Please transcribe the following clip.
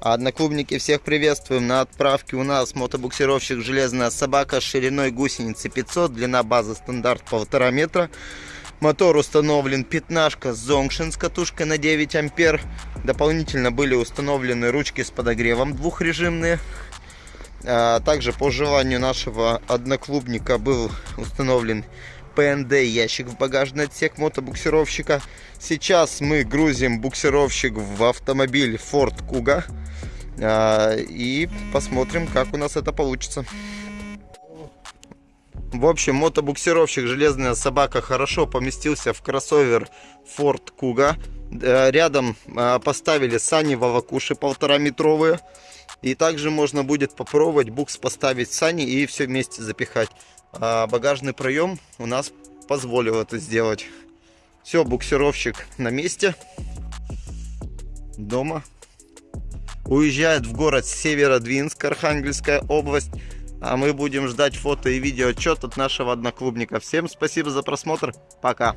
Одноклубники, всех приветствуем. На отправке у нас мотобуксировщик «Железная собака» шириной гусеницы 500, длина базы стандарт 1,5 метра. Мотор установлен пятнашка Zongshin с катушкой на 9 ампер. Дополнительно были установлены ручки с подогревом двухрежимные. А также по желанию нашего одноклубника был установлен ПНД ящик в багажный отсек мотобуксировщика. Сейчас мы грузим буксировщик в автомобиль Ford Kuga. А, и посмотрим, как у нас это получится. В общем, мотобуксировщик «Железная собака» хорошо поместился в кроссовер Ford Kuga. Э, рядом а, поставили сани Вавакуши полтора метровые. И также можно будет попробовать букс поставить сани и все вместе запихать. А багажный проем у нас позволил это сделать. Все, буксировщик на месте. Дома. Уезжает в город Северодвинск, Архангельская область. А мы будем ждать фото и видео отчет от нашего одноклубника. Всем спасибо за просмотр. Пока.